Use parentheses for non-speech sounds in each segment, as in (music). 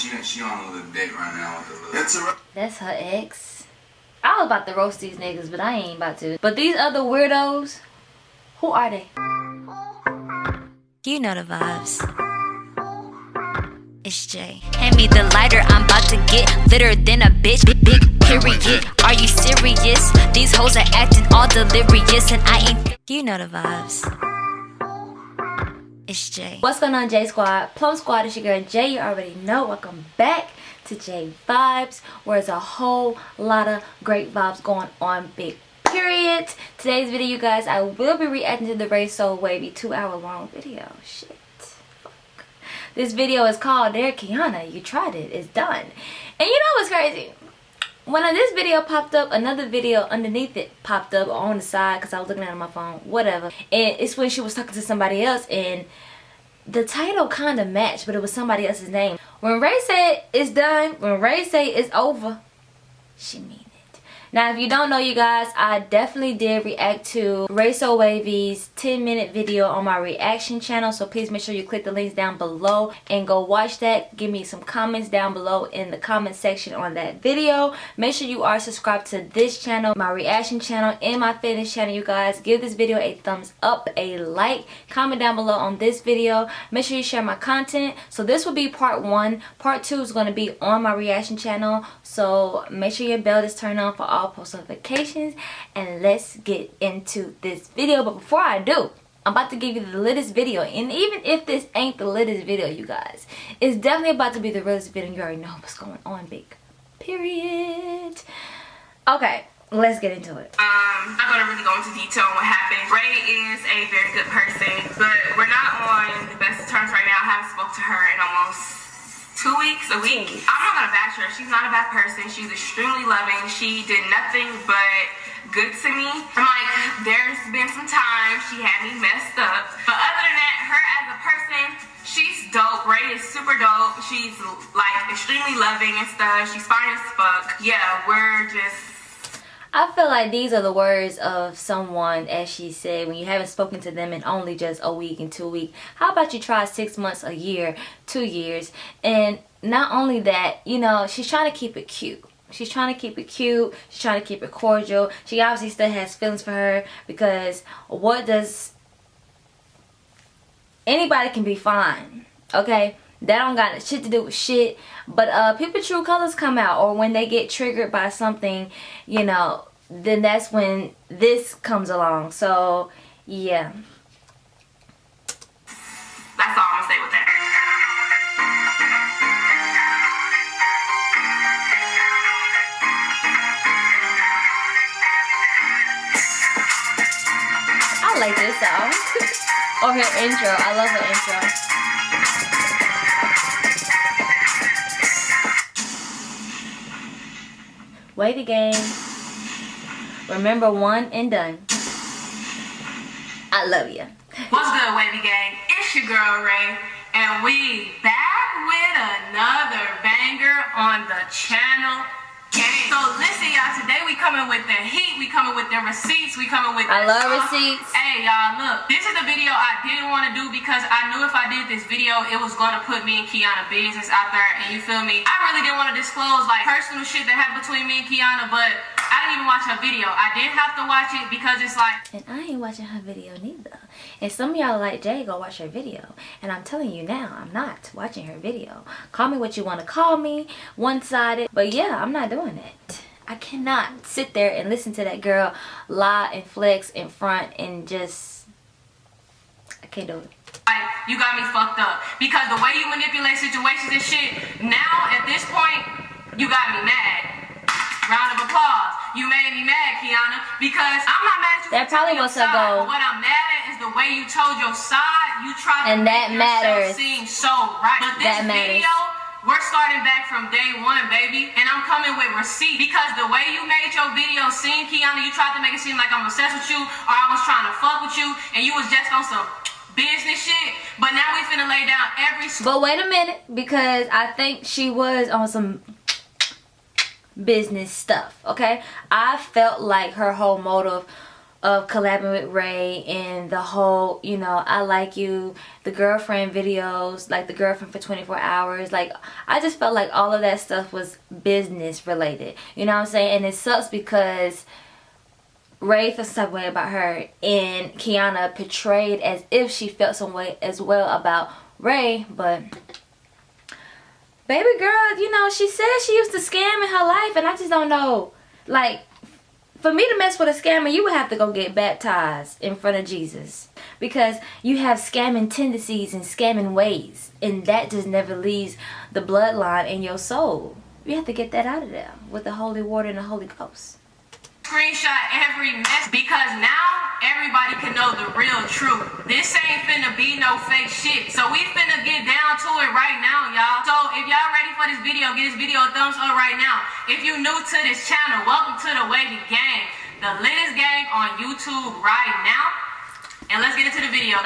she she on a little date right now with a little. It's a. That's her ex. I was about to roast these niggas, but I ain't about to. But these other weirdos, who are they? You know the vibes. It's Jay. Hand me the lighter, I'm about to get litter than a bitch. Big, big period. Are you serious? These hoes are acting all delirious, and I ain't. You know the vibes. It's Jay. What's going on, J Squad? Plum Squad is your girl Jay. You already know. Welcome back to J Vibes, where there's a whole lot of great vibes going on. Big period. Today's video, you guys, I will be reacting to the Ray Soul Wavy two hour long video. Shit. Fuck. This video is called Dear Kiana, You Tried It. It's done. And you know what's crazy? When this video popped up another video underneath it popped up on the side because i was looking at my phone whatever. And it's when she was talking to somebody else and the title kind of matched but it was somebody else's name. When ray said it's done when ray say it's over she mean now, if you don't know, you guys, I definitely did react to Ray Soul Wavy's 10 minute video on my reaction channel. So please make sure you click the links down below and go watch that. Give me some comments down below in the comment section on that video. Make sure you are subscribed to this channel, my reaction channel, and my fitness channel, you guys. Give this video a thumbs up, a like, comment down below on this video. Make sure you share my content. So this will be part one. Part two is going to be on my reaction channel. So make sure your bell is turned on for all all post notifications and let's get into this video but before I do I'm about to give you the latest video and even if this ain't the latest video you guys it's definitely about to be the realest video you already know what's going on big period okay let's get into it. Um, I'm gonna really go into detail on what happened. Ray is a very good person, but we're not on the best terms right now. I haven't spoke to her in almost two weeks, a week. I'm not gonna bash her. She's not a bad person. She's extremely loving. She did nothing but good to me. I'm like, there's been some times she had me messed up. But other than that, her as a person, she's dope. Ray is super dope. She's like extremely loving and stuff. She's fine as fuck. Yeah, we're just I feel like these are the words of someone, as she said, when you haven't spoken to them in only just a week and two weeks. How about you try six months, a year, two years? And not only that, you know, she's trying to keep it cute. She's trying to keep it cute. She's trying to keep it cordial. She obviously still has feelings for her because what does... Anybody can be fine, okay? That don't got shit to do with shit. But uh, people true colors come out or when they get triggered by something, you know, then that's when this comes along. So, yeah. That's all I'm gonna say with that. I like this song. (laughs) or her intro. I love her intro. Wavy gang. Remember one and done. I love you. What's good, Wavy gang? It's your girl Ray, and we back with another banger on the channel game. So listen, y'all. Today we coming with the heat. We coming with the receipts. We coming with. The I love sauce. receipts. Hey, y'all. Look, this is the video I didn't want to do because I knew if I did this video, it was gonna put me and Kiana business out there. And you feel me? I really didn't want to disclose like personal shit that happened between me and Kiana, but I didn't even watch her video. I did have to watch it because it's like. And I ain't watching her video neither. And some of y'all like, Jay, go watch her video. And I'm telling you now, I'm not watching her video. Call me what you want to call me, one-sided. But yeah, I'm not doing it. I cannot sit there and listen to that girl lie and flex in front and just... I can't do it. Like, you got me fucked up. Because the way you manipulate situations and shit, now at this point, you got me mad. Round of applause. You made me mad, Kiana, because I'm not mad at you. That probably was a go. What I'm mad at is the way you told your side. You tried and to that make matters. seem so right. But this that matters. video, we're starting back from day one, baby. And I'm coming with receipt. Because the way you made your video seem, Kiana, you tried to make it seem like I'm obsessed with you or I was trying to fuck with you and you was just on some business shit. But now we finna lay down every... But wait a minute, because I think she was on some business stuff okay i felt like her whole motive of collabing with Ray and the whole, you know, I like you, the girlfriend videos, like the girlfriend for 24 hours. Like, I just felt like all of that stuff was business related. You know what I'm saying? And it sucks because Ray felt some way about her and Kiana portrayed as if she felt some way as well about Ray, but baby girl, you know, she said she used to scam in her life and I just don't know. Like, for me to mess with a scammer, you would have to go get baptized in front of Jesus. Because you have scamming tendencies and scamming ways. And that just never leaves the bloodline in your soul. You have to get that out of there with the holy water and the Holy Ghost screenshot every mess because now everybody can know the real truth. This ain't finna be no fake shit. So we finna get down to it right now, y'all. So if y'all ready for this video, give this video a thumbs up right now. If you new to this channel, welcome to the Wavy Gang, the latest gang on YouTube right now. And let's get into the video,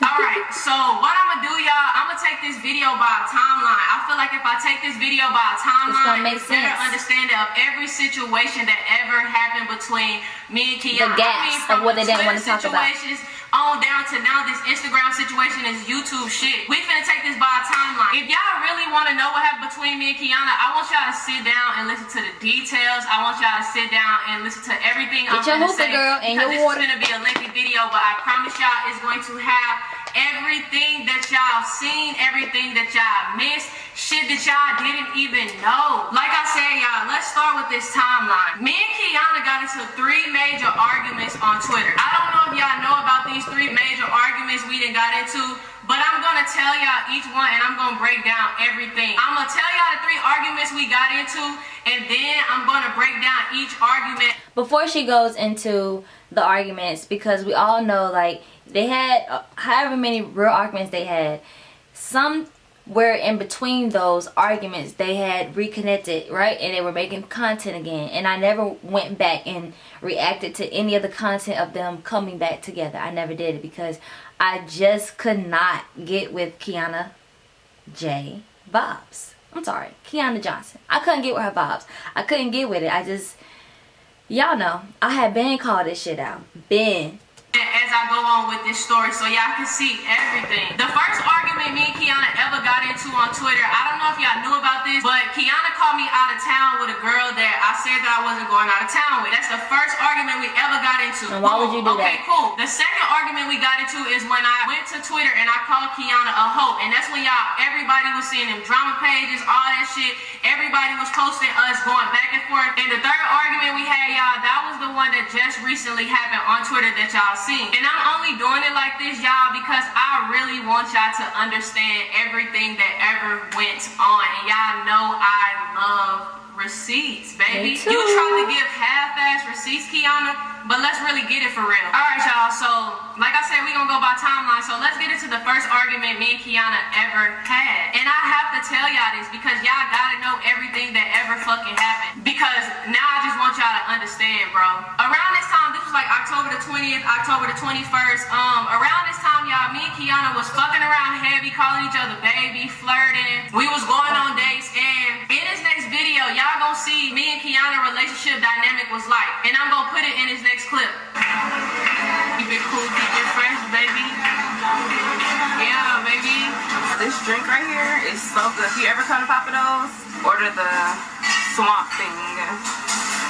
man. Alright, so what I'm gonna do, y'all, I'm gonna take this video by a timeline. I feel like if I take this video by a timeline, it's, it's better understanding of every situation that ever happened between me and Kiana. The gaps I mean, of what they didn't want to talk about on down to now this Instagram situation is YouTube shit. We finna take this by a timeline. If y'all really want to know what happened between me and Kiana, I want y'all to sit down and listen to the details. I want y'all to sit down and listen to everything Get I'm gonna say. Girl and your this water. is gonna be a lengthy video, but I promise y'all it's going to have everything that y'all seen, everything that y'all missed shit that y'all didn't even know. Like I said, y'all, let's start with this timeline. Me and Kiana got into three major arguments on Twitter. I don't know if y'all know about these three major arguments we done got into, but I'm gonna tell y'all each one and I'm gonna break down everything. I'm gonna tell y'all the three arguments we got into, and then I'm gonna break down each argument. Before she goes into the arguments, because we all know, like, they had uh, however many real arguments they had, some where in between those arguments they had reconnected right? And they were making content again. And i never went back and reacted to any of the content of them coming back together. I never did it because i just could not get with kiana j. Vibes i'm sorry kiana johnson. I couldn't get with her vibes i couldn't get with it. I just y'all know i had been called this shit out. Been as I go on with this story so y'all can see everything. The first argument me and Kiana ever got into on Twitter, I don't know if y'all knew about this, but Kiana called me out of town with a girl that I said that I wasn't going out of town with. That's the first argument we ever got into. And why would you do okay, that? cool. The second argument we got into is when I went to Twitter and I called Kiana a hoe. And that's when y'all, everybody was seeing them drama pages, all that shit. Everybody was posting us going back and forth. And the third argument we had, y'all, that was the one that just recently happened on Twitter that y'all seen. And I'm only doing it like this, y'all, because I really want y'all to understand everything that ever went on. And y'all know I love receipts, baby. You try to give half-ass receipts, Kiana, but let's really get it for real. All right, y'all. So, like I said, we gonna go by timeline. So let's get into the first argument me and Kiana ever had. And I have to tell y'all this because y'all gotta know everything that ever fucking happened. Because now I just want y'all to understand, bro. Around this time, this was like October the 20th, October the 21st. Um, around this time, y'all, me and Kiana was fucking around heavy, calling each other baby, flirting. We was going on dates, and in this next video, y'all gonna see me and Kiana relationship dynamic was like. And I'm gonna put it in this next clip. Keep it cool, keep it fresh, baby. Yeah, baby. This drink right here is so good. If you ever come to Pappadeaux's, order the swamp thing.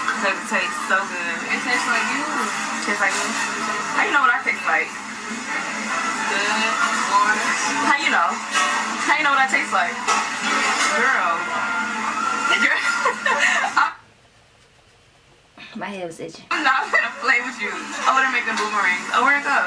Because it tastes so good. It tastes like you. Tastes like me? How you know what I taste like? Good. How you know? How you know what I taste like? Girl. My head was itching I'm not gonna play with you. I wanna make them boomerangs. Oh, where'd it go?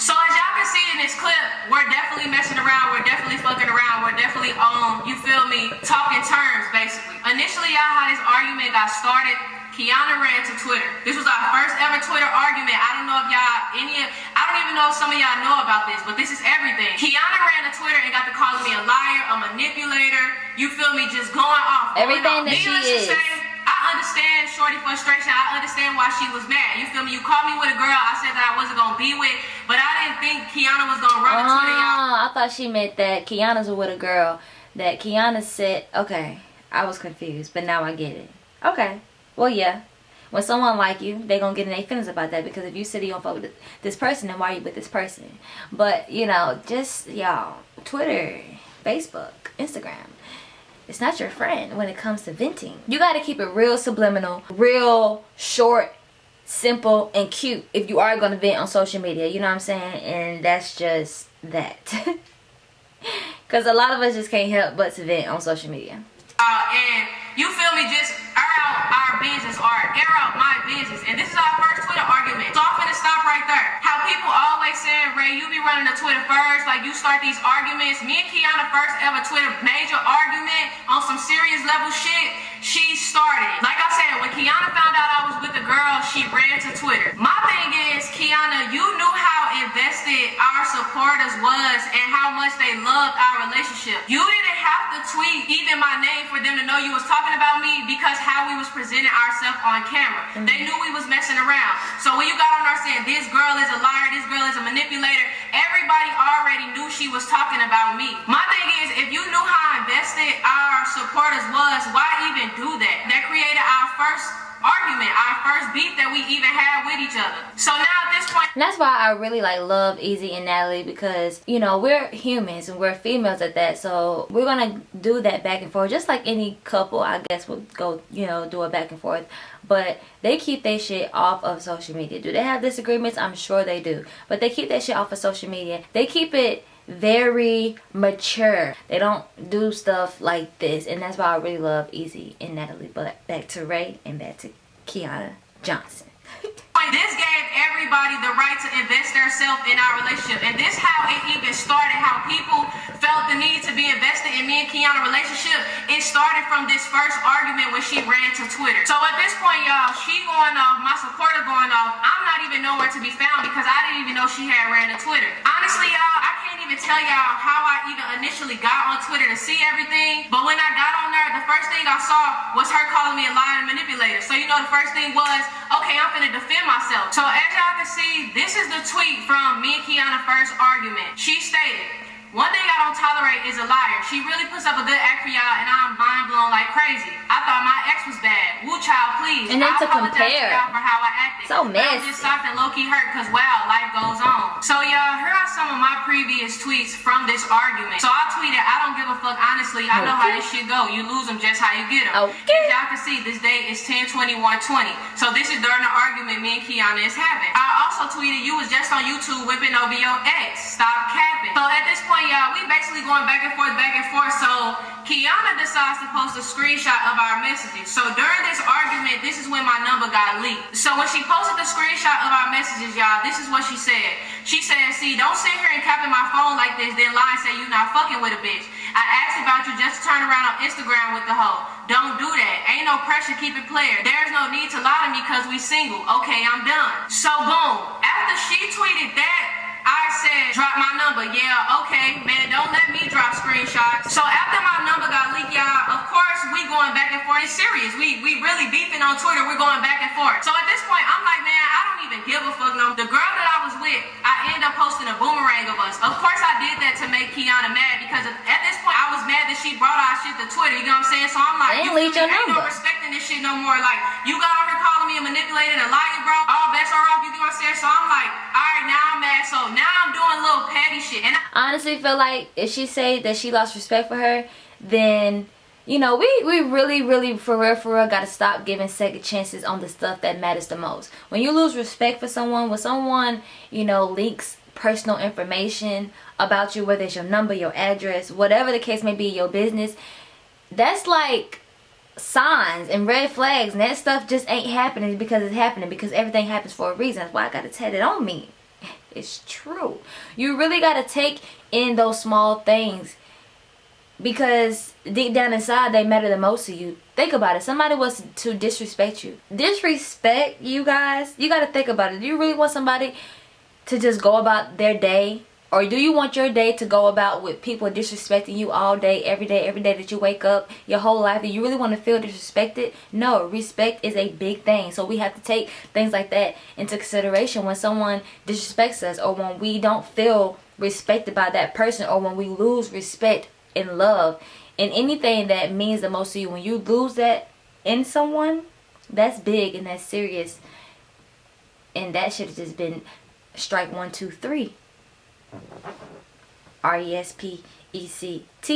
So as y'all can see in this clip, we're definitely messing around, we're definitely fucking around, we're definitely on, you feel me, talking terms basically. Initially y'all how this argument got started, Kiana ran to Twitter. This was our first ever Twitter argument. I don't know if y'all any of, I don't even know if some of y'all know about this, but this is everything. Kiana ran to Twitter and got to calling me a liar, a manipulator, you feel me, just going off. going Everything off. that she Needless is. to say, I understand Shorty frustration. I understand why she was mad. You feel me? You called me with a girl I said that I wasn't gonna be with, but I didn't think Kiana was gonna run to Twitter, y'all. Oh, I thought she meant that Kiana's with a girl. That Kiana said, okay, I was confused, but now I get it. Okay, well, yeah. when someone like you they gonna get in their feelings about that because if you said you don't fuck with this person then why you with this person but you know just y'all twitter facebook instagram it's not your friend when it comes to venting. You got to keep it real subliminal real short simple and cute if you are going to vent on social media you know what i'm saying? And that's just that. (laughs) Because a lot of us just can't help but to vent on social media. Uh, and you feel me? Just air out our business or air out my business. And this is our first twitter argument. So stop right there how people always saying ray you be running the twitter first like you start these arguments me and kiana first ever twitter major argument on some serious level shit she started like i said when kiana found out i was with the girl she ran to twitter my thing is kiana you knew how invested our supporters was and how much they loved our relationship you didn't have to tweet even my name for them to know you was talking about me because how we was presenting ourselves on camera. Mm-hmm. They knew we was messing around. So when you got on there saying this girl is a liar, this girl is a manipulator, everybody already knew she was talking about me. My thing is, if you knew how invested our supporters was, why even do that? That created our first argument, our first beef that we even had with each other. So now at this point, and that's why I really like love Easy and Natalie because you know we're humans and we're females at that, so we're gonna do that back and forth just like any couple. I guess would go you know do a back and forth, but they keep their shit off of social media. Do they have disagreements? I'm sure they do, but they keep that shit off of social media. They keep it very mature. They don't do stuff like this. And that's why I really love Easy and Natalie. But back to Ray and back to Kiana Johnson. this gave everybody the right to invest themselves in our relationship. And this how it even started, how people felt the need to be invested in me and Kiana relationship. It started from this first argument when she ran to Twitter. So at this point, y'all, she going off, my supporter going off. I'm not even nowhere to be found because I didn't even know she had ran to Twitter. Honestly, y'all, I can't even tell y'all how I even initially got on Twitter to see everything. But when I got on there, the first thing I saw was her calling me a liar manipulator. So you know the first thing was, okay, I'm gonna defend myself. So as y'all can see, this is the tweet from me and Kiana first argument. She stated, one thing I don't tolerate is a liar. She really puts up a good act for y'all, and I'm mind blown like crazy. I thought my ex was bad. Woo child, please. And then to compare. For how I acted. So messy. I just stopped and low key hurt because wow, life goes on. So y'all, here are some of my previous tweets from this argument. So I tweeted, I don't give a fuck. Honestly, I know how this shit go. You lose them just how you get them. Okay. As y'all can see, this date is 10 21 20. So this is during the argument me and Kiana is having. I also tweeted, you was just on YouTube whipping over your ex. Stop capping. So at this point, y'all, we basically going back and forth, back and forth. So Kiana decides to post a screenshot of our messages. So during this argument, this is when my number got leaked. So when she posted the screenshot of our messages, y'all, this is what she said. She said, see, don't sit here and cap in my phone like this, then lie and say you not fucking with a bitch. I asked about you just to turn around on Instagram with the hoe. Don't do that. Ain't no pressure, keep it player. There's no need to lie to me because we single. Okay, I'm done. So boom, after she tweeted that, I said, drop my number. Yeah, okay, man, don't let me drop screenshots. So after my number got leaked, y'all, of course, we going back and forth. It's serious. We we really beefing on Twitter. We're going back and forth. So at this point, I'm like, man, I don't even give a fuck no. The girl that I was with, I end up posting a boomerang of us. Of course, I did that to make Kiana mad because at this point, I was mad that she brought our shit to Twitter. You know what I'm saying? So I'm like, you leave your ain't number. no respecting this shit no more. Like, you got on her calling me a manipulator and a liar, bro. All bets are off. You know what I'm saying? So I'm like, all right, now I'm mad. So now I'm doing little shit. And I honestly feel like if she say that she lost respect for her, then you know, we, we really, really, for real, for real, got to stop giving second chances on the stuff that matters the most. When you lose respect for someone, when someone, you know, leaks personal information about you, whether it's your number, your address, whatever the case may be, your business, that's like signs and red flags. And that stuff just ain't happening because it's happening because everything happens for a reason. That's why I got to tell it on me. It's true. You really got to take in those small things because deep down inside they matter the most to you. Think about it. Somebody was to disrespect you. Disrespect you guys? You got to think about it. Do you really want somebody to just go about their day or do you want your day to go about with people disrespecting you all day every day every day that you wake up your whole life do you really want to feel disrespected no respect is a big thing so we have to take things like that into consideration when someone disrespects us or when we don't feel respected by that person or when we lose respect in love and anything that means the most to you when you lose that in someone that's big and that's serious. And that should have just been strike one, two, three. R-E-S-P-E-C-T.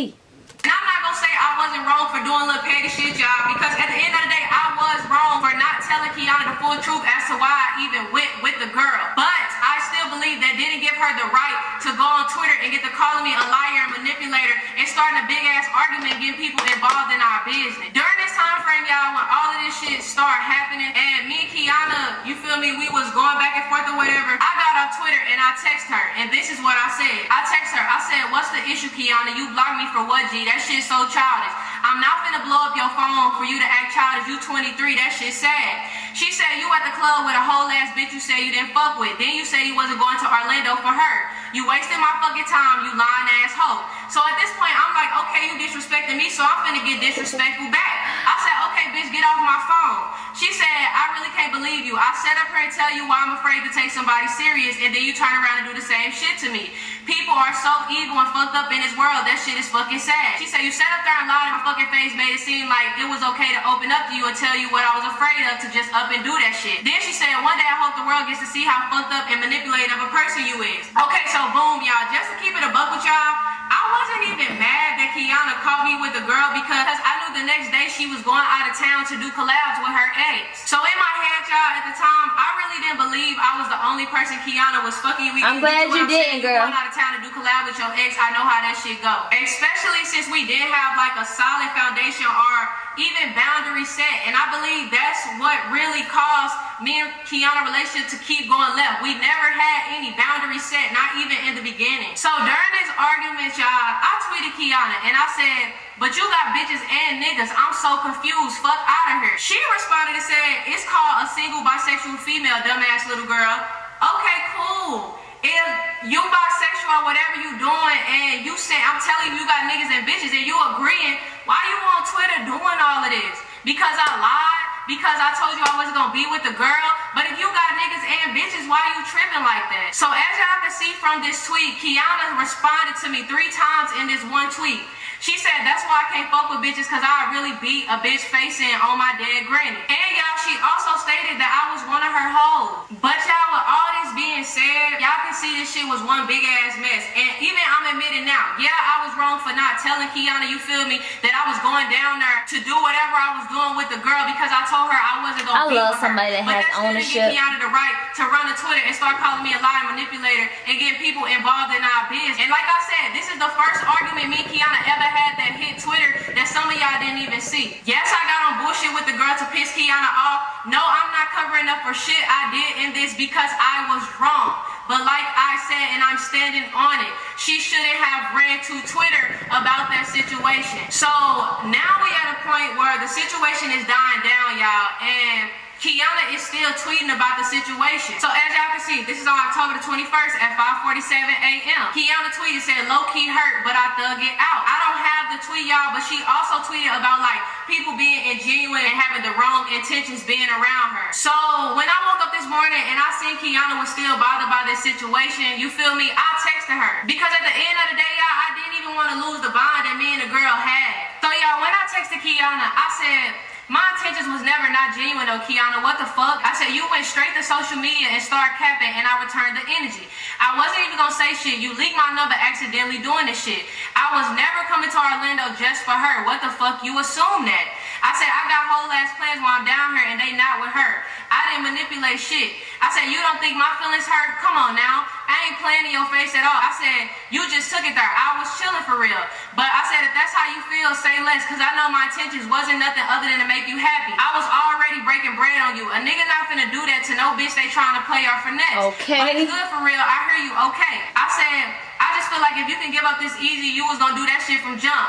And I'm not gonna say I wasn't wrong for doing little petty shit, y'all, because at the end of the day, I was wrong for not telling Kiana the full truth as to why I even went with the girl. But I still believe that didn't give her the right to go on Twitter and get to calling me a liar and manipulator and starting a big ass argument, getting people involved in our business. During time frame, y'all, when all of this shit started happening, and me and Kiana, you feel me, we was going back and forth or whatever. I got on Twitter and I text her, and this is what I said. I text her, I said, "What's the issue, Kiana? You blocked me for what, G? That shit's so childish. I'm not finna blow up your phone for you to act childish. You 23, that shit sad. She said you at the club with a whole ass bitch you said you didn't fuck with. Then you said you wasn't going to Orlando for her. You wasted my fucking time, you lying ass hoe. So at this point, I'm like, okay, you disrespecting me, so I'm finna get disrespectful back. I said, okay, bitch, get off my phone. She said, I really can't believe you. I set up here and tell you why I'm afraid to take somebody serious, and then you turn around and do the same shit to me. People are so evil and fucked up in this world. That shit is fucking sad. She said, you sat up there and lied in my fucking face, made it seem like it was okay to open up to you and tell you what I was afraid of to just up and do that shit. Then she said, one day I hope the world gets to see how fucked up and manipulative of a person you is. Okay, so boom, y'all. Just to keep it a buck with y'all, I wasn't even mad that Kiana called me with a girl because I knew the next day she was going out of town to do collabs with her ex. So in my head, y'all, at the time, I really didn't believe I was the only person Kiana was fucking with. I'm glad you what didn't, saying? girl. Going out of town to do collab with your ex, I know how that shit go. Especially since we did have like a solid foundation or even boundary set. And I believe that's what really caused me and Kiana relationship to keep going left. We never had any boundary set, not even in the beginning. So during this argument, y'all, I tweeted Kiana and I said, but you got bitches and niggas. I'm so confused. Fuck out of here. She responded and said, it's called a single bisexual female, dumbass little girl. Okay, cool. If you bisexual, whatever you doing, and you say I'm telling you you got niggas and bitches, and you agreeing, why you on Twitter doing all of this? Because I lied? Because I told you I wasn't gonna be with the girl? But if you got niggas and bitches, why you tripping like that? So as y'all can see from this tweet, Kiana responded to me three times in this one tweet. She said, that's why I can't fuck with bitches because I really beat a bitch face in on my dead granny. And y'all, she also stated that I was one of her hoes. But y'all, with all this being said, y'all can see this shit was one big ass mess. And even I'm admitting now, yeah, I was wrong for not telling Kiana, you feel me, that I was going down there to do whatever I was doing with the girl because I told her I wasn't gonna be love somebody her. that but has that still ownership. Didn't give Kiana the right to run a Twitter and start calling me a liar manipulator and getting people involved in our business. And like I said, this is the first argument me and Kiana ever had that hit Twitter that some of y'all didn't even see. Yes, I got on bullshit with the girl to piss Kiana off. No, I'm not covering up for shit I did in this because I was wrong. But like I said, and I'm standing on it, she shouldn't have ran to Twitter about that situation. So now we at a point where the situation is dying down, y'all, and Kiana is still tweeting about the situation. So as y'all can see, this is on October the 21st at 5:47 a.m. Kiana tweeted said low key hurt, but I thug it out. I don't have the tweet, y'all, but she also tweeted about like people being ingenuine and having the wrong intentions being around her. So when I woke up this morning and I seen Kiana was still bothered by this situation, you feel me? I texted her because at the end of the day, y'all, I didn't even want to lose the bond that me and the girl had. So y'all, when I texted Kiana, I said. My intentions was never not genuine though, Kiana. What the fuck? I said you went straight to social media and started capping and I returned the energy. I wasn't even gonna say shit. You leaked my number accidentally doing this shit. I was never coming to Orlando just for her. What the fuck? You assume that. I said I got whole ass plans while I'm down here and they not with her. I didn't manipulate shit. I said you don't think my feelings hurt? Come on now. I ain't playing in your face at all. I said you just took it there. I was chilling for real. But I said if that's how you feel, say less. Cause I know my intentions wasn't nothing other than to make you happy. I was already breaking bread on you. A nigga not finna do that to no bitch they trying to play or finesse. Okay. But it's good for real. I hear you. Okay. I said I just feel like if you can give up this easy, you was gonna do that shit from jump.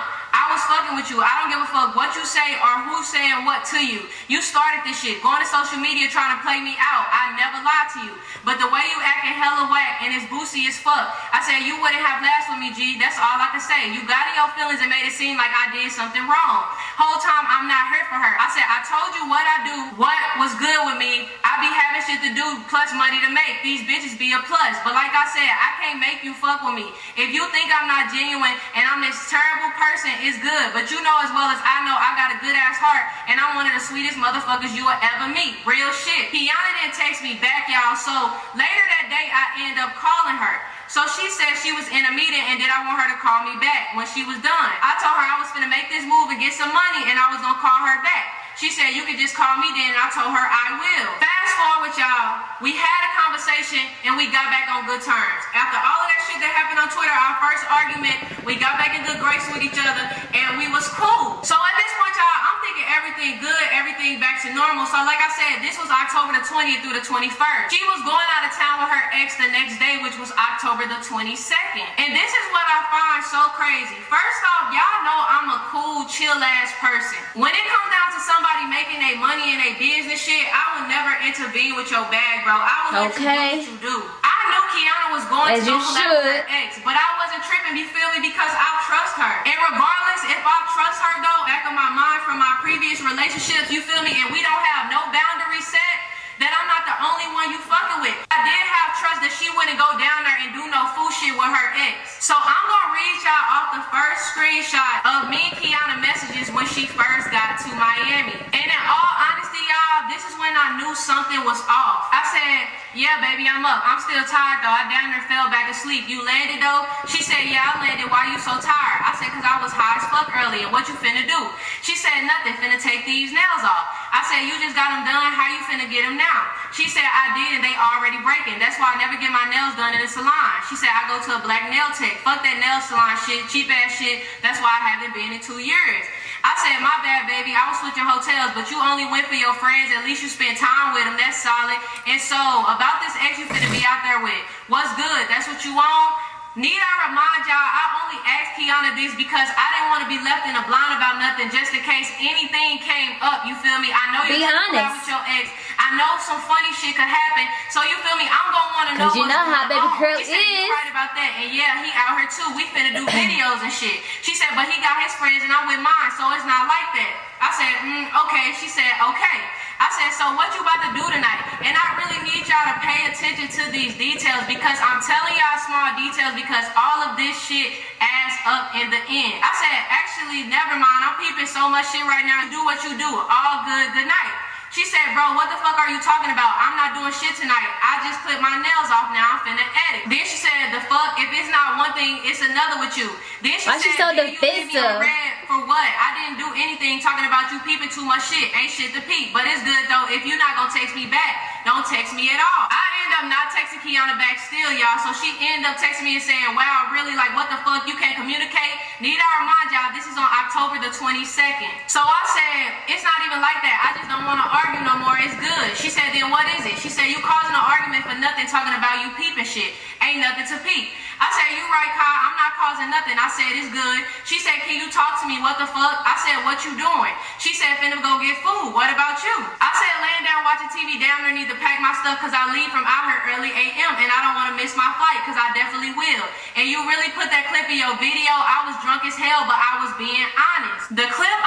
Was fucking with you. I don't give a fuck what you say or who's saying what to you. You started this shit. Going to social media trying to play me out. I never lied to you. But the way you acting hella whack and it's boosie as fuck. I said you wouldn't have last with me, G. That's all I can say. You got in your feelings and made it seem like I did something wrong. Whole time I'm not here for her. I said I told you what I do, what was good with me. I be having shit to do plus money to make. These bitches be a plus. But like I said, I can't make you fuck with me. If you think I'm not genuine and I'm this terrible person, it's good. But you know as well as I know, I got a good ass heart, and I'm one of the sweetest motherfuckers you will ever meet. Real shit. Kiana didn't text me back, y'all. So later that day, I end up calling her. So she said she was in a meeting and did I want her to call me back when she was done. I told her I was gonna make this move and get some money and I was gonna call her back. She said, you could just call me then. And I told her, I will. Fast forward, y'all. We had a conversation and we got back on good terms. After all of that shit that happened on Twitter, our first argument, we got back in good grace with each other and we was cool. So at this point, y'all, I'm thinking everything good, everything back to normal. So like I said, this was October the 20th through the 21st. She was going out of town with her ex the next day, which was October the 22nd. And this is what I find so crazy. First off, y'all know I'm a cool, chill ass person. When it comes down to somebody making their money and their business shit, I would never intervene with your bag, bro. I would Okay. let you do what you do. I knew Kiana was going As to you go with her ex, but I wasn't tripping, you feel me? Because I trust her. And regardless if I trust her though, back of my mind from my previous relationships, you feel me? And we don't have no boundaries set, that I'm not only one you fucking with. I did have trust that she wouldn't go down there and do no fool shit with her ex. So I'm gonna read y'all off the first screenshot of me and Kiana messages when she first got to Miami. And in all honesty, y'all, this is when I knew something was off. I said, yeah, baby, I'm up. I'm still tired though. I down there fell back asleep. You landed though? She said, yeah, I landed. Why you so tired? I said, cause I was high as fuck earlier. What you finna do? She said, nothing. Finna take these nails off. I said, you just got them done. How you finna get them now? She said, I did and they already breaking. That's why I never get my nails done in a salon. She said, I go to a black nail tech. Fuck that nail salon shit, cheap ass shit. That's why I haven't been in two years. I said, my bad, baby. I was switching hotels, but you only went for your friends. At least you spent time with them. That's solid. And so, about this ex you finna be out there with, what's good? That's what you want? Need I remind y'all, I only asked Kiana this because I didn't want to be left in a blind about nothing just in case anything came up. You feel me? I know you're gonna honest. with your ex. I know some funny shit could happen. So you feel me? I'm gonna want to know 'Cause you know how baby on. girl She said, you is. right about that. And yeah, he out here too. We finna do videos and shit. She said, but he got his friends and I'm with mine, so it's not like that. I said, mm, okay. She said, okay. I said, so what you about to do tonight? And I really need y'all to pay attention to these details because I'm telling y'all small details because all of this shit adds up in the end. I said, actually, never mind. I'm peeping so much shit right now. Do what you do. All good. Good night. She said, bro, what the fuck are you talking about? I'm not doing shit tonight. I just clipped my nails off now. I'm finna edit. Then she said, the fuck, if it's not one thing, it's another with you. Then she Why she said, so "Then you leave me defensive?" on red for what? I didn't do anything talking about you peeping too much shit. Ain't shit to peep. But it's good though. If you're not gonna text me back, don't text me at all. I end up not texting Kiana back still, y'all. So she end up texting me and saying, wow, really? Like, what the fuck? You can't communicate? Need I remind y'all, this is on October the 22nd. So I said, it's not even like that. I just don't want to argue no more. It's good. She said, then what is it? She said, you causing an argument for nothing talking about you peeping shit. Ain't nothing to peep. I said, you right, Kyle. I'm not causing nothing. I said, it's good. She said, can you talk to me? What the fuck? I said, what you doing? She said, finna go get food. What about you? I said, laying down watching TV down there need to pack my stuff because I leave from out here early AM and I don't want to miss my flight because I definitely will. And you really put that clip in your video. I was drunk as hell, but I was being honest. The clip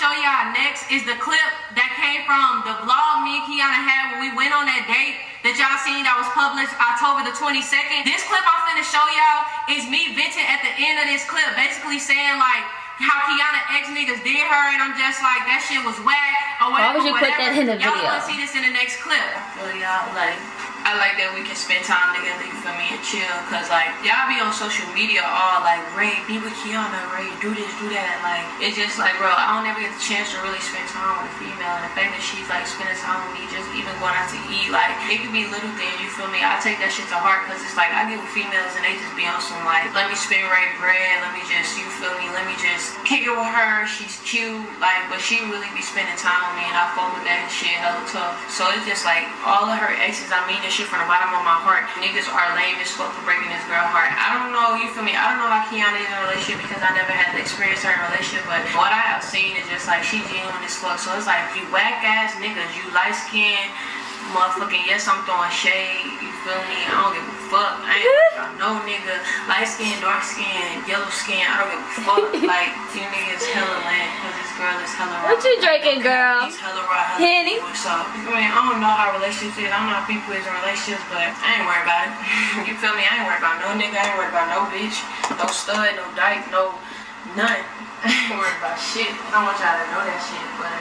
show y'all next is the clip that came from the vlog me and Kiana had when we went on that date that y'all seen that was published October the 22nd. This clip I'm finna show y'all is me venting at the end of this clip, basically saying like how Kiana ex niggas did her, and I'm just like that shit was whack or Why would you put that in the Y'all video? wanna see this in the next clip? Well, y'all, like, I like that we can spend time together, you feel me, and chill. Cause, like, y'all be on social media all like, Ray, be with Kiana, Ray, do this, do that. Like, it's just like, bro, I don't ever get the chance to really spend time with a female. And the fact that she's, like, spending time with me, just even going out to eat, like, it could be little things, you feel me? I take that shit to heart. Cause it's like, I get with females and they just be on some, like, let me spend Ray bread, let me just, you feel me, let me just kick it with her. She's cute, like, but she really be spending time with me and I fuck with that shit hella tough. So it's just like, all of her exes, I mean from the bottom of my heart. Niggas are lame as fuck for breaking this girl heart. I don't know, you feel me? I don't know how Kiana is in a relationship because I never had to experience her in a relationship, but what I have seen is just like, she genuine as fuck. So it's like, you whack ass niggas, you light skinned, motherfucking, yes, I'm throwing shade, you feel me? I don't give a fuck. I ain't (laughs) worried about no nigga, light skin, dark skin, yellow skin, I don't give a fuck. (laughs) like, you niggas hella lame because this girl is hella raw. What you drinking, girl? He's hella raw, hella Henny? What's up? I mean, I don't know how relationships is. I don't know how people is in relationships, but I ain't worried about it. (laughs) you feel me? I ain't worried about no nigga. I ain't worried about no bitch, no stud, no dyke, no None. I ain't worried about shit. I don't want y'all to know that shit, but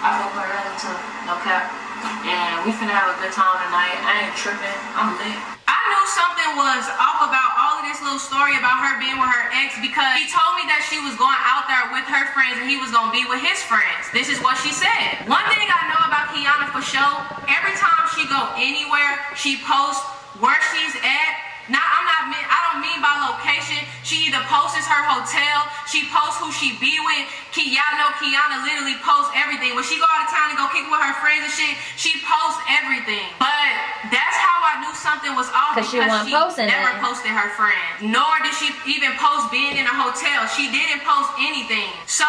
I fuck her too. No cap. And we finna have a good time tonight. I ain't tripping. I'm lit. I knew something was off about all of this little story about her being with her ex because he told me that she was going out there with her friends and he was gonna be with his friends. This is what she said. One thing I know about Kiana for sure, every time she go anywhere, she posts where she's at not, I'm not, I don't mean by location. She either posts her hotel, she posts who she be with. Ki, y'all Kiana literally posts everything. When she go out of town and go kick with her friends and shit, she posts everything. But that's how I knew something was off because she, she posting never it. posted her friends. Nor did she even post being in a hotel. She didn't post anything. So,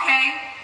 okay.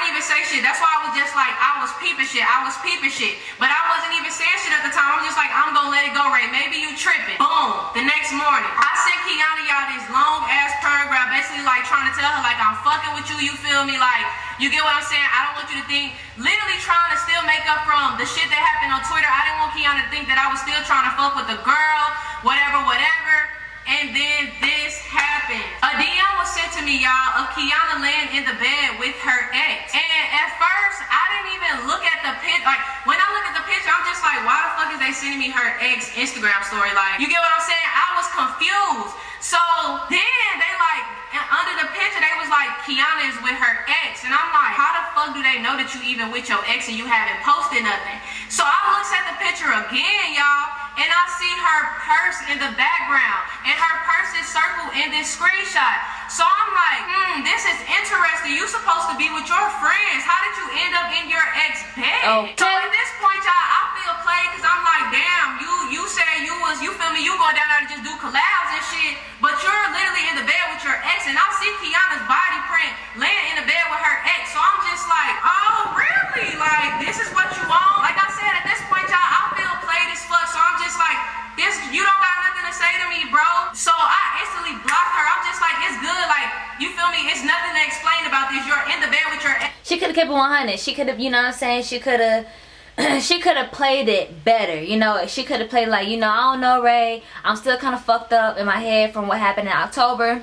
Didn't even say shit. That's why I was just like, I was peeping shit. I was peeping shit. But I wasn't even saying shit at the time. I'm just like, I'm gonna let it go, Ray. Maybe you tripping. Boom. The next morning, I sent Kiana y'all this long ass paragraph, basically like trying to tell her like I'm fucking with you. You feel me? Like you get what I'm saying? I don't want you to think. Literally trying to still make up from the shit that happened on Twitter. I didn't want Kiana to think that I was still trying to fuck with the girl, whatever, whatever. And then this happened. A DM was sent to me, y'all, of Kiana laying in the bed with her ex. And at first, I didn't even look at the picture. Like, when I look at the picture, I'm just like, why the fuck is they sending me her ex Instagram story? Like, you get what I'm saying? I was confused. So then they like, under the picture, they was like, Kiana is with her ex. And I'm like, how the fuck do they know that you even with your ex and you haven't posted nothing? So I looks at the picture again, y'all and I see her purse in the background, and her purse is circled in this screenshot. So I'm like, hmm, this is interesting. You supposed to be with your friends. How did you end up in your ex bed? Okay. So at this point, y'all, I feel played because I'm like, damn, you you said you was, you feel me, you going down there to just do collabs and shit, but you're literally in the bed with your ex, and I see Kiana's body print laying in the bed with her ex. So I'm just like, oh, really? Like, this is what you want? Like I said, at this point, y'all, I feel played as fuck. So I'm just like, this, you don't got nothing to say to me, bro. So I instantly blocked her. I'm just like, it's good. Like, you feel me? It's nothing to explain about this. You're in the bed with your ex. She could have kept it 100. She could have, you know what I'm saying? She could have (clears throat) she could have played it better you know she could have played like you know i don't know ray i'm still kind of fucked up in my head from what happened in october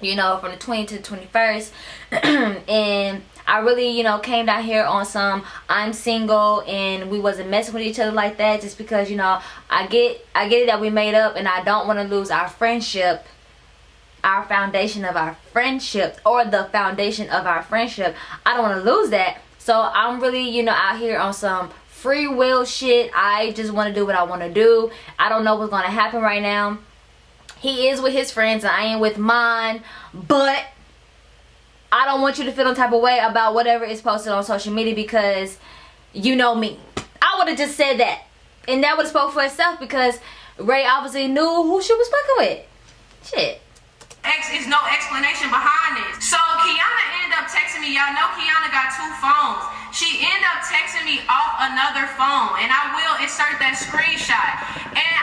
you know from the 20th to the 21st (clears throat) and I really, you know, came down here on some I'm single and we wasn't messing with each other like that just because, you know, I get I get it that we made up and I don't want to lose our friendship our foundation of our friendship or the foundation of our friendship. I don't want to lose that. So I'm really, you know, out here on some free will shit. I just want to do what I want to do. I don't know what's going to happen right now. He is with his friends and I am with mine. But I don't want you to feel some type of way about whatever is posted on social media because you know me. I would have just said that. And that would have spoke for itself because Ray obviously knew who she was fucking with. Shit. X is no explanation behind this. So Kiana ended up texting me. Y'all know Kiana got two phones. She ended up texting me off another phone. And I will insert that screenshot. And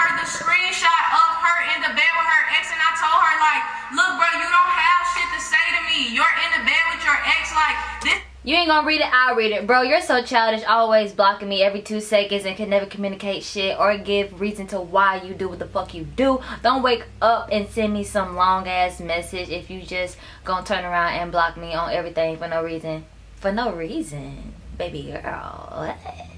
her the screenshot of her in the bed with her ex. And I told her, like, look, bro, you don't have shit to say to me. You're in the bed with your ex. Like, this you ain't gonna read it, I'll read it. Bro, you're so childish, always blocking me every two seconds and can never communicate shit or give reason to why you do what the fuck you do. Don't wake up and send me some long ass message if you just gonna turn around and block me on everything for no reason. For no reason, baby girl. What?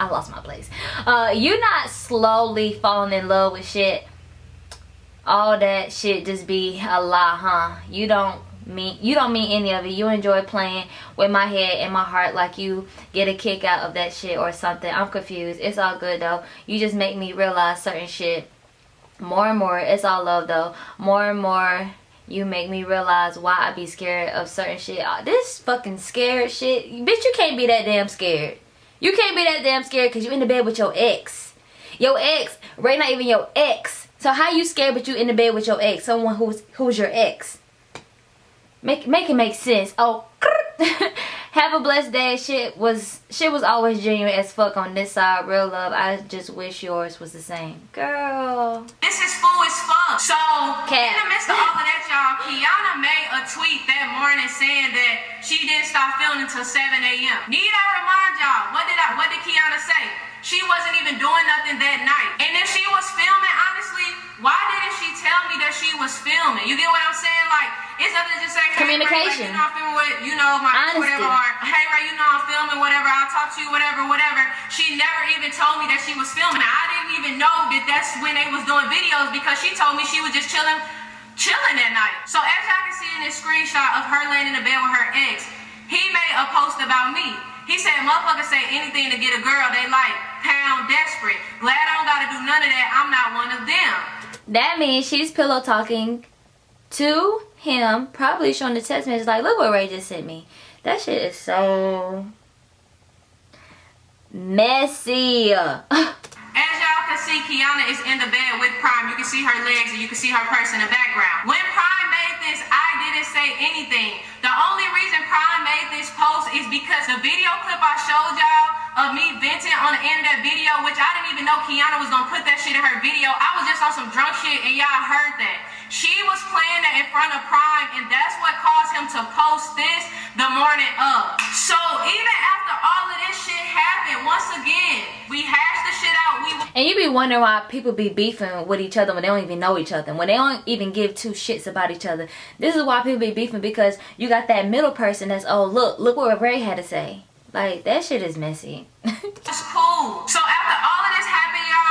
I lost my place. Uh, you not slowly falling in love with shit all that shit just be a lie, huh? You don't mean you don't mean any of it. You enjoy playing with my head and my heart like you get a kick out of that shit or something. I'm confused. It's all good though. You just make me realize certain shit more and more. It's all love though. More and more you make me realize why I be scared of certain shit. Oh, this fucking scared shit. Bitch, you can't be that damn scared. You can't be that damn scared because you in the bed with your ex. Your ex, right not even your ex so how you scared but you in the bed with your ex? Someone who's who's your ex? Make make it make sense. Oh (laughs) have a blessed day. Shit was shit was always genuine as fuck on this side. Real love. I just wish yours was the same. Girl. This is fool as fuck. So Cat. in the midst of all of that, y'all, Kiana made a tweet that morning saying that she didn't stop filming until 7 a.m. Need I remind y'all, what did I what did Kiana say? She wasn't even doing nothing that night. And if she was filming, honestly, why didn't she tell me that she was filming? You get what I'm saying? Like, it's nothing to just say, hey, Ray, like, Communication. you know, I'm filming with, you know, my Honesty. whatever, or hey, Ray, you know, I'm filming, whatever, I'll talk to you, whatever, whatever. She never even told me that she was filming. I didn't even know that that's when they was doing videos because she told me she was just chilling, chilling that night. So as y'all can see in this screenshot of her laying in the bed with her ex, he made a post about me. He said, motherfuckers say anything to get a girl they like. Pound desperate. Glad I don't gotta do none of that. I'm not one of them. That means she's pillow talking to him, probably showing the text message like, look what Ray just sent me. That shit is so messy. (laughs) As y'all can see, Kiana is in the bed with Prime. You can see her legs and you can see her purse in the background. When say anything. The only reason Prime made this post is because the video clip I showed y'all of me venting on the end of that video, which I didn't even know Kiana was gonna put that shit in her video. I was just on some drunk shit and y'all heard that. She was playing that in front of Prime and that's what caused him to post this the morning of. So even after all of this shit happened, once again, we hashed the shit out. We And you be wondering why people be beefing with each other when they don't even know each other. When they don't even give two shits about each other. This is why people be beefing because you got that middle person that's, oh, look, look what Ray had to say. Like, that shit is messy. (laughs) It's cool. So after all of this happened, y'all,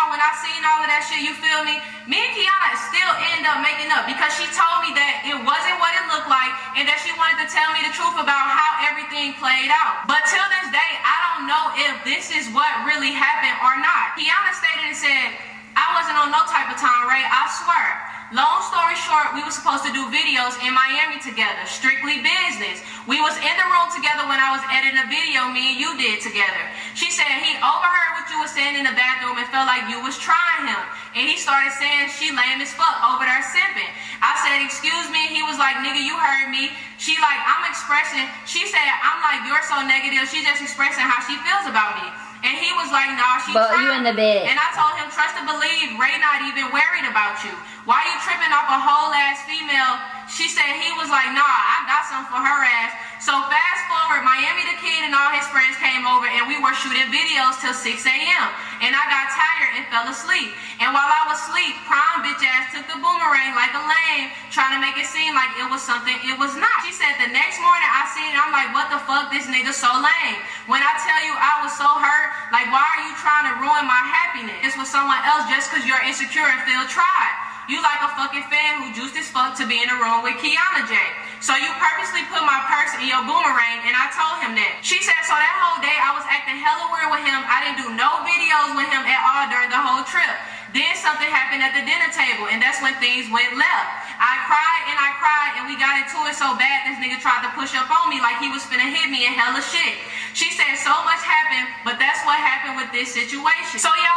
seen all of that shit, you feel me? Me and Kiana still end up making up because she told me that it wasn't what it looked like and that she wanted to tell me the truth about how everything played out. But till this day, I don't know if this is what really happened or not. Kiana stated and said, I wasn't on no type of time, Ray. I swear. Long story short, we were supposed to do videos in Miami together, strictly business. We was in the room together when I was editing a video me and you did together. She said he overheard what you was saying in the bathroom and felt like you was trying him. And he started saying she lame as fuck over there simping. I said, excuse me. He was like, nigga, you heard me. She like, I'm expressing. She said, I'm like, you're so negative. She's just expressing how she feels about me. And he was like, nah, she But you in the bed. And I told him, trust and believe, Ray not even worried about you. Why you tripping off a whole ass female? She said he was like, nah, I got something for her ass. So fast forward, Miami the kid and all his friends came over and we were shooting videos till 6 a.m. And I got tired and fell asleep. And while I was asleep, Prime bitch ass took the boomerang like a lame, trying to make it seem like it was something it was not. She said the next morning I seen it, I'm like, what the fuck, this nigga so lame. When I tell you I was so hurt, like why are you trying to ruin my happiness? This was someone else just cause you're insecure and feel tried. You like a fucking fan who juiced as fuck to be in a room with Kiana J. So you purposely put my purse in your boomerang and I told him that. She said, so that whole day I was acting hella weird with him. I didn't do no videos with him at all during the whole trip. Then something happened at the dinner table and that's when things went left. I cried and I cried and we got into it so bad this nigga tried to push up on me like he was finna hit me and hella shit. She said so much happened, but that's what happened with this situation. So up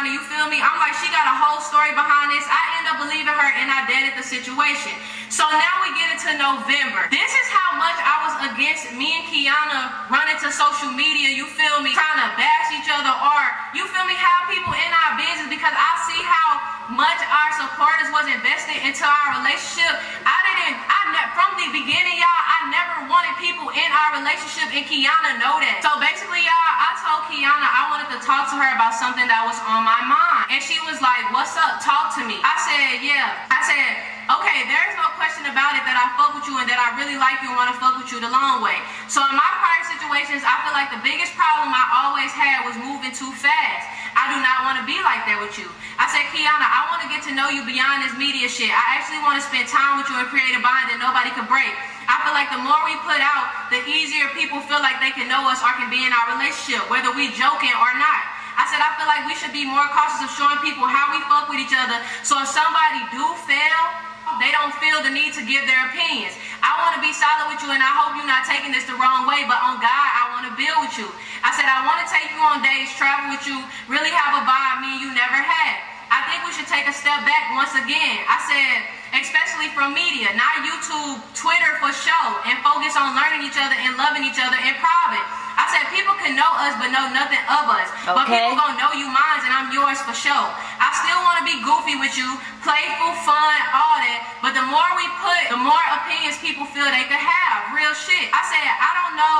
Kiana, you feel me? I'm like, she got a whole story behind this. I end up believing her and I deaded the situation. So now we get into November. This is how much I was against me and Kiana running to social media, you feel me? Trying to bash each other or, you feel me, have people in our business because I see how much our supporters was invested into our relationship. I didn't, I ne- from the beginning, y'all, I never wanted people in our relationship and Kiana know that. So basically, y'all, I told Kiana I wanted to talk to her about something that was on my mind. And she was like, what's up? Talk to me. I said, yeah. I said, okay, there's no question about it that I fuck with you and that I really like you and want to fuck with you the long way. So in my prior situations, I feel like the biggest problem I always had was moving too fast. I do not want to be like that with you. I said, Kiana, I want to get to know you beyond this media shit. I actually want to spend time with you and create a bond that nobody can break. I feel like the more we put out, the easier people feel like they can know us or can be in our relationship, whether we joking or not. I said I feel like we should be more cautious of showing people how we fuck with each other. So if somebody do fail, they don't feel the need to give their opinions. I want to be solid with you, and I hope you're not taking this the wrong way. But on God, I want to build with you. I said I want to take you on days, travel with you, really have a vibe me and you never had. I think we should take a step back once again. I said, especially from media, not YouTube, Twitter for show, and focus on learning each other and loving each other in private. I said people can know us but know nothing of us. Okay. But people gonna know you mine and I'm yours for sure. Be goofy with you, playful, fun, all that. But the more we put, the more opinions people feel they could have. Real shit. I said, I don't know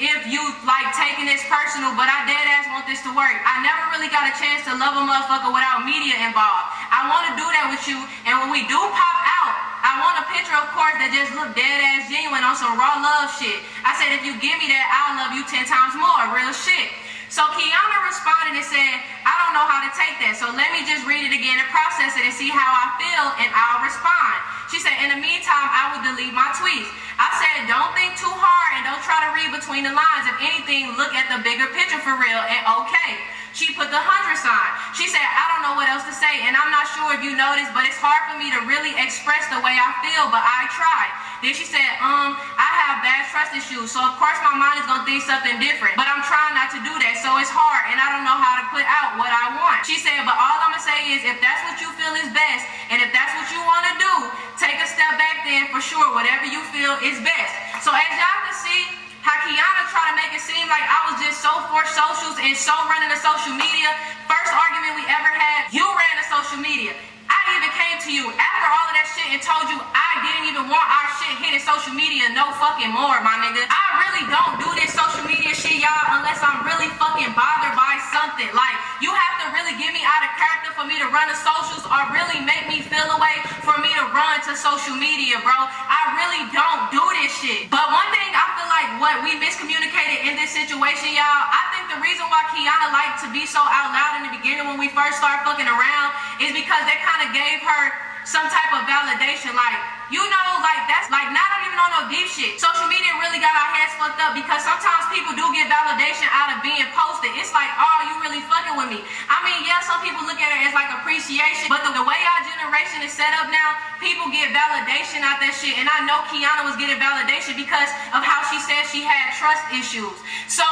if you like taking this personal, but I dead ass want this to work. I never really got a chance to love a motherfucker without media involved. I want to do that with you, and when we do pop out, I want a picture, of course, that just look dead ass genuine on some raw love shit. I said, if you give me that, I'll love you ten times more. Real shit. So Kiana responded and said, I don't know how to take that. So let me just read it again and process it and see how I feel, and I'll respond. She said, in the meantime, I will delete my tweets. I said, don't think too hard and don't try to read between the lines. If anything, look at the bigger picture for real and okay. She put the hundred sign. She said, I don't know what else to say, and I'm not sure if you noticed, but it's hard for me to really express the way I feel, but I tried. Then she said, um, I have bad trust issues, so of course my mind is gonna think something different, but I'm trying not to do that, so it's hard, and I don't know how to put out what I want. She said, but all I'm gonna say is, if that's what you feel is best, and if that's what you wanna do, take a step back then for sure, whatever you feel is best. So as y'all can see, how Kiana tried to make it seem like I was just so for socials and so running the social media. First argument we ever had, you ran the social media. I even came to you after all of that shit and told you I didn't even want our shit hitting social media no fucking more, my nigga. I really don't do this social media shit, y'all, unless I'm really fucking bothered by something. Like, you have to really get me out of character for me to run the socials or really make me feel away for me to run to social media, bro. I really don't do this shit. But one thing I feel like what we miscommunicated in this situation, y'all, I think the reason why Kiana liked to be so out loud in the beginning when we first started fucking around is because that kind of gave her some type of validation. Like, you know, like that's like not even on no deep shit. Social media really got our heads fucked up because sometimes people do get validation out of being posted. It's like, oh, you really fucking with me. I mean, yeah, some people look at it as like appreciation, but the, the way our generation is set up now, people get validation out that shit. And I know Kiana was getting validation because of how she said she had trust issues. So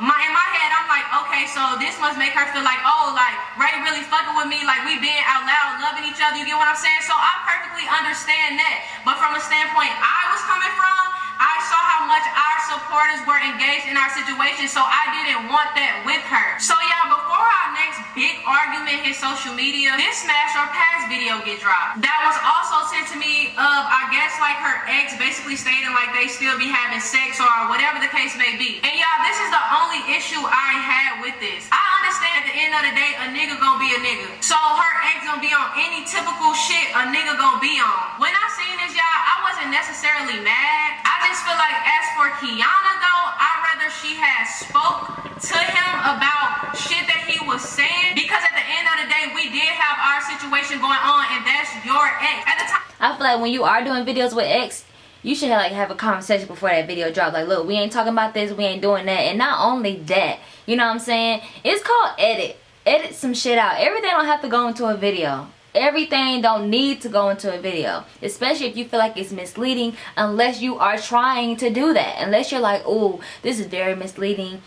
my in my head, I'm like, okay, so this must make her feel like, oh, like Ray really fucking with me, like we being out loud, loving each other. You get what I'm saying? So I perfectly understand that. But from a standpoint I was coming from, I saw how much our supporters were engaged in our situation, so I didn't want that with her. So y'all, before our next big argument hit social media, this smash or pass video get dropped. That was also sent to me of, I guess, like her ex basically stating like they still be having sex or whatever the case may be. And y'all, this is the only issue I had with this. I understand at the end of the day, a nigga gonna be a nigga. So her ex gonna be on any typical shit a nigga gonna be on. When I seen this, y'all, I wasn't necessarily mad. I just feel like as for Kiana though, I'd rather she had spoke to him about shit that he was saying because at the end of the day, we did have our situation going on and that's your ex. At the time I feel like when you are doing videos with ex, you should have, like have a conversation before that video drops. Like, look, we ain't talking about this, we ain't doing that. And not only that, you know what I'm saying? It's called edit. Edit some shit out. Everything don't have to go into a video. Everything don't need to go into a video. Especially if you feel like it's misleading unless you are trying to do that. Unless you're like, oh, this is very misleading.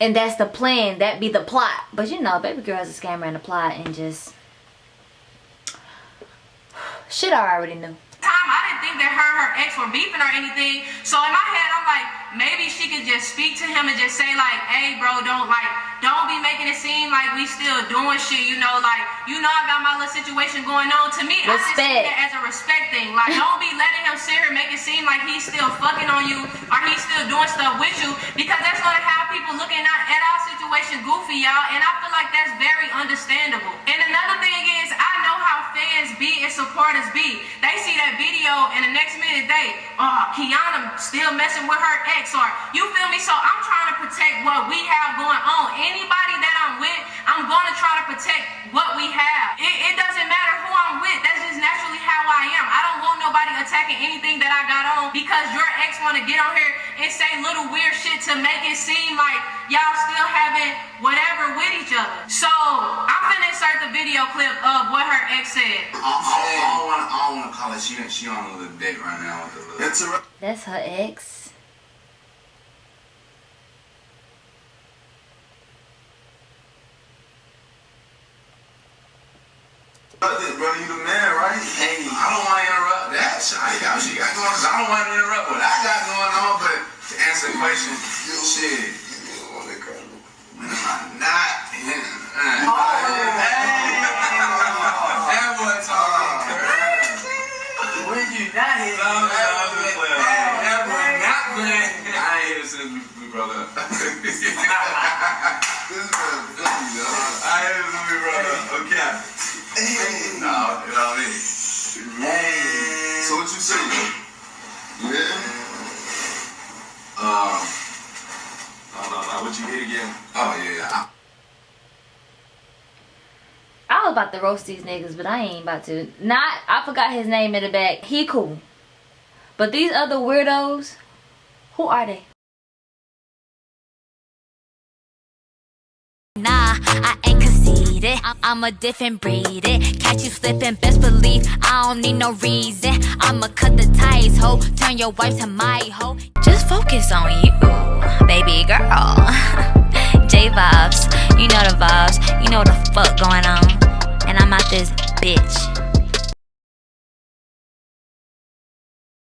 And that's the plan. That be the plot. But you know, baby girl is a scammer and a plot and just... (sighs) Shit I already knew. I didn't think that her her ex were beefing or anything. So in my head, I'm like, maybe she could just speak to him and just say like, hey bro, don't don't be making it seem like we still doing shit, you know, like, you know I got my little situation going on. To me, I just see Respect. that as a respect thing. Like, don't be letting him sit here and make it seem like he's still fucking on you or he's still doing stuff with you because that's gonna have people looking at, at our situation goofy, y'all. And I feel like that's very understandable. And another thing is, I fans be and supporters be. They see that video and the next minute they, oh, Kiana still messing with her ex or you feel me? So I'm trying to protect what we have going on. Anybody that I'm with, I'm gonna try to protect what we have. It, it doesn't matter who I'm with. That's just naturally how I am. I don't want nobody attacking anything that I got on because your ex wanna get on here and say little weird shit to make it seem like y'all still having whatever with each other. So I'm gonna insert the video clip of what her ex said. I, I, I don't want to. I don't want to call it. She she on a little date right now with a a. That's her ex. Brother, you the man, right? Hey. I don't want to interrupt that. Shawty got what she got going I don't want to interrupt what I got going on, but to answer the question, shit. When am I not? Uh, (laughs) That boy talking crazy. When you not here, No, no, Hey, that boy not playing. I ain't here since we, we broke up. No, you know what I mean? So what you say? Yeah. Um, No, no, no. What you hit again? oh yeah. I- I was about to roast these niggas, but I ain't about to. Not, I forgot his name in the back. He cool. But these other weirdos, who are they? Nah, I ain't conceited. I'm, I'm a different breed. It. Catch you slipping, best believe I don't need no reason. I'ma cut the ties, ho. Turn your wife to my hoe. Just focus on you, baby girl. (laughs) J vibes, you know the vibes. You know the fuck going on. And I'm out this bitch.